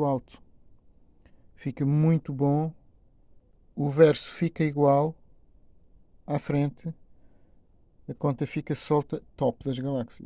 muito alto. Fica muito bom, o verso fica igual à frente, a conta fica solta top das galáxias.